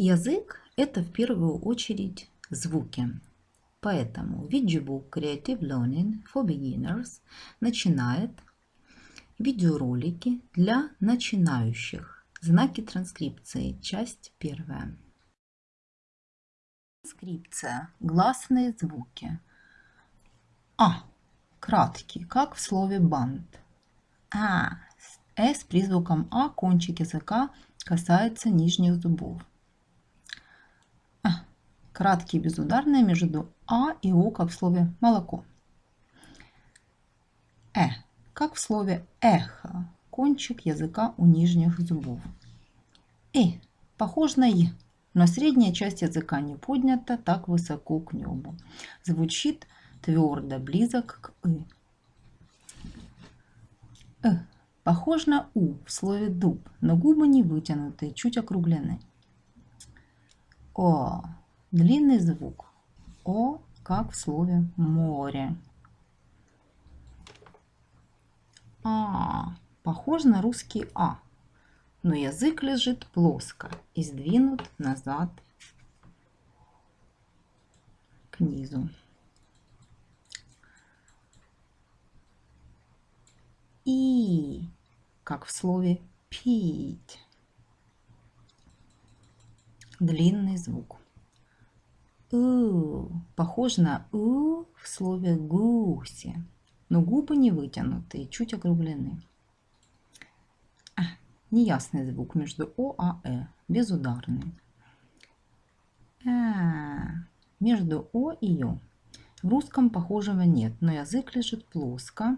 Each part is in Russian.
Язык – это в первую очередь звуки. Поэтому Vidgebook Creative Learning for Beginners начинает видеоролики для начинающих. Знаки транскрипции. Часть первая. Транскрипция. Гласные звуки. А. Краткий, как в слове банд. А. С призвуком А кончик языка касается нижних зубов краткие безударные между А и О, как в слове молоко. Э, как в слове эхо, кончик языка у нижних зубов. И, похож на И, но средняя часть языка не поднята так высоко к небу. Звучит твердо, близок к И. Э, похож на У в слове дуб, но губы не вытянутые, чуть округлены. О, Длинный звук. О, как в слове море. А, похож на русский А, но язык лежит плоско и сдвинут назад к низу. И, как в слове пить. Длинный звук. У, похож на У в слове гуси, но губы не вытянутые, чуть округлены. А, неясный звук между О и Э, безударный. А, между О и Ё. В русском похожего нет, но язык лежит плоско.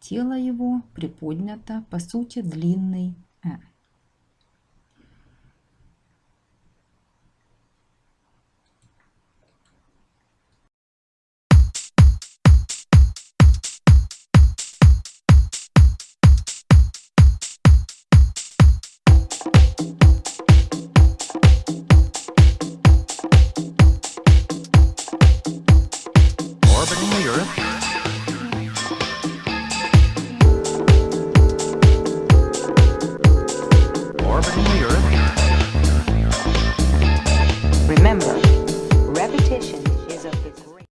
Тело его приподнято, по сути длинный orbiting the Earth